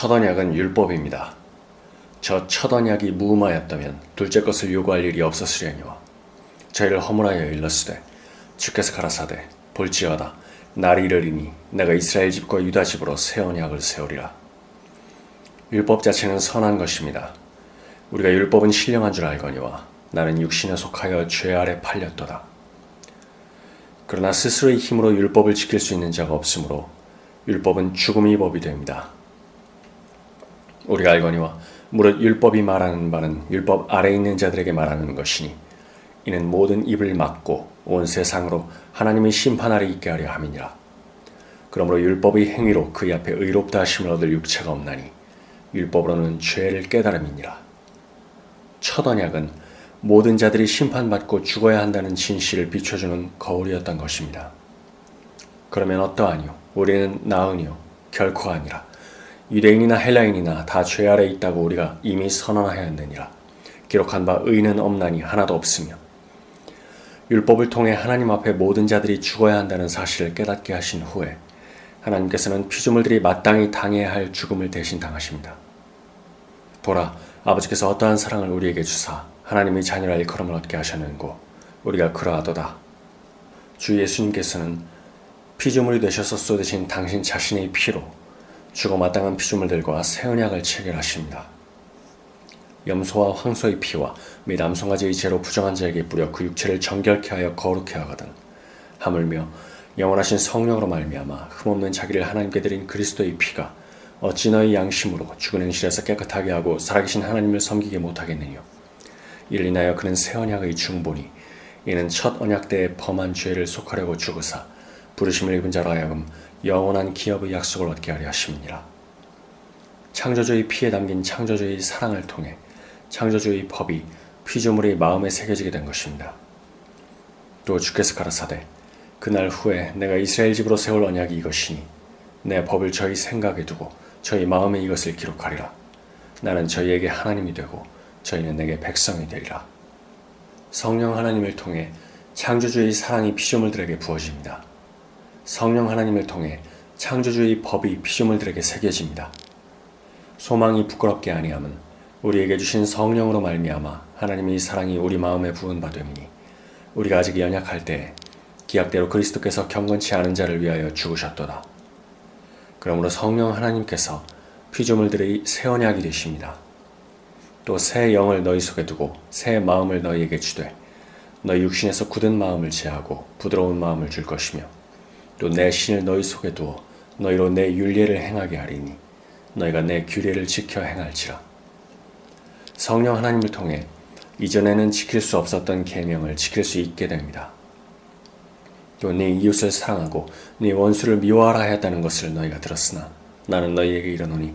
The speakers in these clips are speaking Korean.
첫 언약은 율법입니다. 저 첫 언약이 무음하였다면 둘째 것을 요구할 일이 없었으려니와 저희를 허물하여 일렀으되 주께서 가라사대 볼지어다 날이 이르리니 내가 이스라엘 집과 유다 집으로 새 언약을 세우리라. 율법 자체는 선한 것입니다. 우리가 율법은 신령한 줄 알거니와 나는 육신에 속하여 죄 아래 팔렸도다. 그러나 스스로의 힘으로 율법을 지킬 수 있는 자가 없으므로 율법은 죽음의 법이 됩니다. 우리가 알거니와 무릇 율법이 말하는 바는 율법 아래 있는 자들에게 말하는 것이니 이는 모든 입을 막고 온 세상으로 하나님의 심판 아래 있게 하려 함이니라. 그러므로 율법의 행위로 그의 앞에 의롭다 하심을 얻을 육체가 없나니 율법으로는 죄를 깨달음이니라. 첫 언약은 모든 자들이 심판받고 죽어야 한다는 진실을 비춰주는 거울이었던 것입니다. 그러면 어떠하니요? 우리는 나으니요? 결코 아니라. 유대인이나 헬라인이나 다 죄 아래 있다고 우리가 이미 선언하였느니라. 기록한 바 의는 없나니 하나도 없으며 율법을 통해 하나님 앞에 모든 자들이 죽어야 한다는 사실을 깨닫게 하신 후에 하나님께서는 피조물들이 마땅히 당해야 할 죽음을 대신 당하십니다. 보라, 아버지께서 어떠한 사랑을 우리에게 주사 하나님의 자녀라 일컬음을 얻게 하셨는고 우리가 그러하도다. 주 예수님께서는 피조물이 되셔서 쏟으신 당신 자신의 피로 죽어 마땅한 피조물들과 새 언약을 체결하십니다. 염소와 황소의 피와 및 암송아지의 죄로 부정한 자에게 뿌려 그 육체를 정결케 하여 거룩케 하거든 하물며 영원하신 성령으로 말미암아 흠없는 자기를 하나님께 드린 그리스도의 피가 어찌 너희 양심으로 죽은 행실에서 깨끗하게 하고 살아계신 하나님을 섬기게 못하겠느냐 이를 인하여 그는 새 언약의 중보니 이는 첫 언약 때에 범한 죄를 속하려고 죽으사 부르심을 입은 자로 하여금 영원한 기업의 약속을 얻게 하려 하심이니라 창조주의 피에 담긴 창조주의 사랑을 통해 창조주의 법이 피조물의 마음에 새겨지게 된 것입니다. 또 주께서 가라사대 그날 후에 내가 이스라엘 집으로 세울 언약이 이것이니 내 법을 저희 생각에 두고 저희 마음에 이것을 기록하리라. 나는 저희에게 하나님이 되고 저희는 내게 백성이 되리라. 성령 하나님을 통해 창조주의 사랑이 피조물들에게 부어집니다. 성령 하나님을 통해 창조주의 법이 피조물들에게 새겨집니다. 소망이 부끄럽게 아니함은 우리에게 주신 성령으로 말미암아 하나님의 사랑이 우리 마음에 부은 바 됨이니 우리가 아직 연약할 때 기약대로 그리스도께서 경건치 않은 자를 위하여 죽으셨도다. 그러므로 성령 하나님께서 피조물들의 새 언약이 되십니다. 또 새 영을 너희 속에 두고 새 마음을 너희에게 주되 너희 육신에서 굳은 마음을 제하고 부드러운 마음을 줄 것이며 또 내 신을 너희 속에 두어 너희로 내 윤례를 행하게 하리니 너희가 내 규례를 지켜 행할지라. 성령 하나님을 통해 이전에는 지킬 수 없었던 계명을 지킬 수 있게 됩니다. 또 네 이웃을 사랑하고 네 원수를 미워하라 하였다는 것을 너희가 들었으나 나는 너희에게 이르노니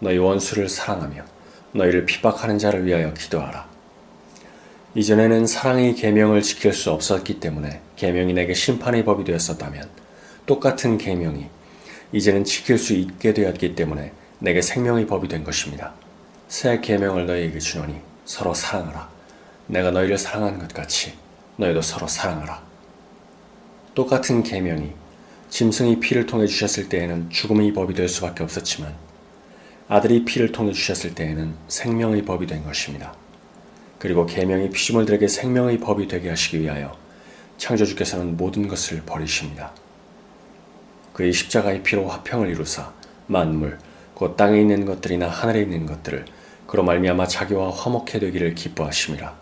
너희 원수를 사랑하며 너희를 핍박하는 자를 위하여 기도하라. 이전에는 사랑의 계명을 지킬 수 없었기 때문에 계명이 내게 심판의 법이 되었었다면 똑같은 계명이 이제는 지킬 수 있게 되었기 때문에 내게 생명의 법이 된 것입니다. 새 계명을 너희에게 주노니 서로 사랑하라. 내가 너희를 사랑한 것 같이 너희도 서로 사랑하라. 똑같은 계명이 짐승이 피를 통해 주셨을 때에는 죽음의 법이 될 수밖에 없었지만 아들이 피를 통해 주셨을 때에는 생명의 법이 된 것입니다. 그리고 계명이 피조물들에게 생명의 법이 되게 하시기 위하여 창조주께서는 모든 것을 버리십니다. 그의 십자가의 피로 화평을 이루사 만물, 곧 땅에 있는 것들이나 하늘에 있는 것들을 그로 말미암아 자기와 화목해 되기를 기뻐하심이라.